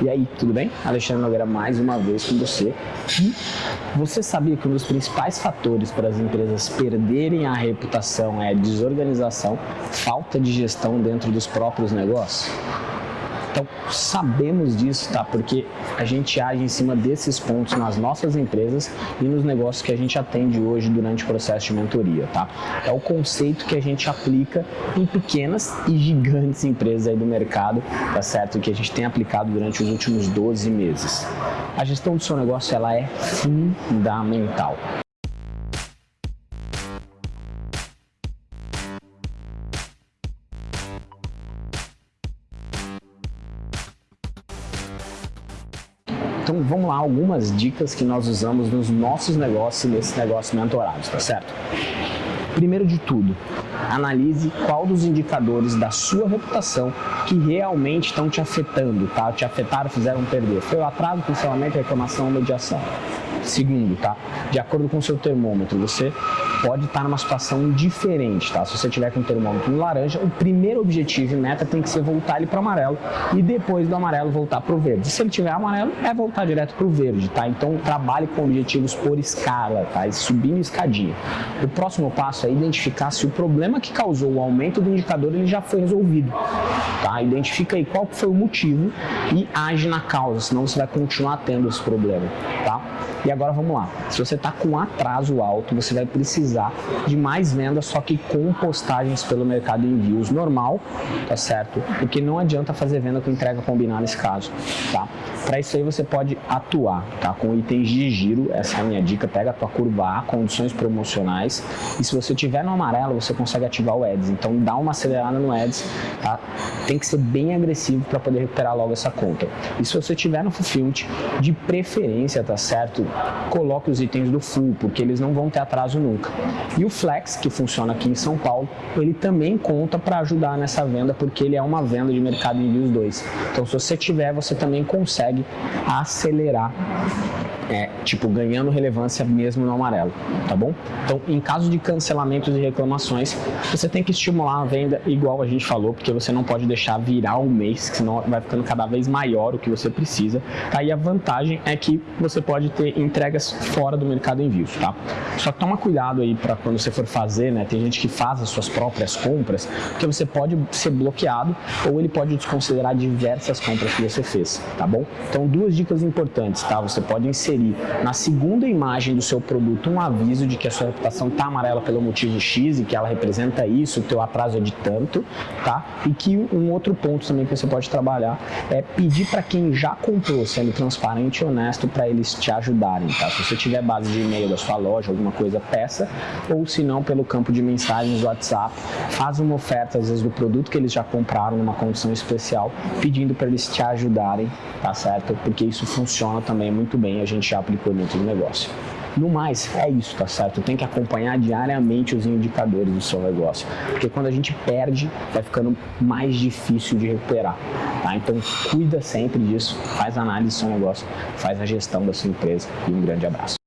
E aí, tudo bem? Alexandre Nogueira mais uma vez com você. E você sabia que um dos principais fatores para as empresas perderem a reputação é desorganização, falta de gestão dentro dos próprios negócios? Então, sabemos disso, tá? Porque a gente age em cima desses pontos nas nossas empresas e nos negócios que a gente atende hoje durante o processo de mentoria, tá? É o conceito que a gente aplica em pequenas e gigantes empresas aí do mercado, tá certo? Que a gente tem aplicado durante os últimos 12 meses. A gestão do seu negócio, ela é fundamental. Então vamos lá, algumas dicas que nós usamos nos nossos negócios e nesses negócios mentorados, tá certo? Primeiro de tudo, analise qual dos indicadores da sua reputação que realmente estão te afetando, tá? Te afetaram, fizeram perder. Foi o atraso, cancelamento, reclamação, mediação. Segundo, tá? De acordo com o seu termômetro, você pode estar numa situação diferente, tá? Se você tiver com o termômetro no laranja, o primeiro objetivo e meta tem que ser voltar ele para amarelo e depois do amarelo voltar para o verde. Se ele tiver amarelo, é voltar direto para o verde, tá? Então trabalhe com objetivos por escala, tá? E subindo escadinha. O próximo passo é identificar se o problema que causou o aumento do indicador ele já foi resolvido, tá? Identifica aí qual foi o motivo e age na causa, senão você vai continuar tendo esse problema, tá? E agora vamos lá. Se você está com atraso alto, você vai precisar de mais vendas, só que com postagens pelo mercado de envios normal, tá certo? Porque não adianta fazer venda com entrega combinada nesse caso, tá? Para isso aí você pode atuar, tá? Com itens de giro, essa é a minha dica, pega a tua curva A, condições promocionais, e se você tiver no amarelo, você consegue ativar o Ads. Então dá uma acelerada no Ads, tá? Tem que ser bem agressivo para poder recuperar logo essa conta. E se você tiver no Fulfillment, de preferência, tá certo? Coloque os itens do full, porque eles não vão ter atraso nunca. E o Flex, que funciona aqui em São Paulo, ele também conta para ajudar nessa venda, porque ele é uma venda de mercado envios 2. Então, se você tiver, você também consegue acelerar é, tipo, ganhando relevância mesmo no amarelo, tá bom? Então, em caso de cancelamentos e reclamações, você tem que estimular a venda igual a gente falou, porque você não pode deixar virar um mês, senão vai ficando cada vez maior o que você precisa. Aí a vantagem é que você pode ter entregas fora do mercado envios, tá? Só que toma cuidado aí para quando você for fazer, né? Tem gente que faz as suas próprias compras, porque você pode ser bloqueado ou ele pode desconsiderar diversas compras que você fez, tá bom? Então, duas dicas importantes, tá? Você pode inserir inserir na segunda imagem do seu produto um aviso de que a sua reputação está amarela pelo motivo X e que ela representa isso, o teu atraso é de tanto, tá? E que um outro ponto também que você pode trabalhar é pedir para quem já comprou, sendo transparente e honesto para eles te ajudarem, tá? Se você tiver base de e-mail da sua loja, alguma coisa, peça, ou se não, pelo campo de mensagens do WhatsApp, faz uma oferta, às vezes, do produto que eles já compraram numa condição especial, pedindo para eles te ajudarem, tá certo? Porque isso funciona também muito bem, a gente já aplicou dentro do negócio. No mais, é isso, tá certo? Tem que acompanhar diariamente os indicadores do seu negócio, porque quando a gente perde, vai ficando mais difícil de recuperar, tá? Então, cuida sempre disso, faz análise do seu negócio, faz a gestão da sua empresa e um grande abraço.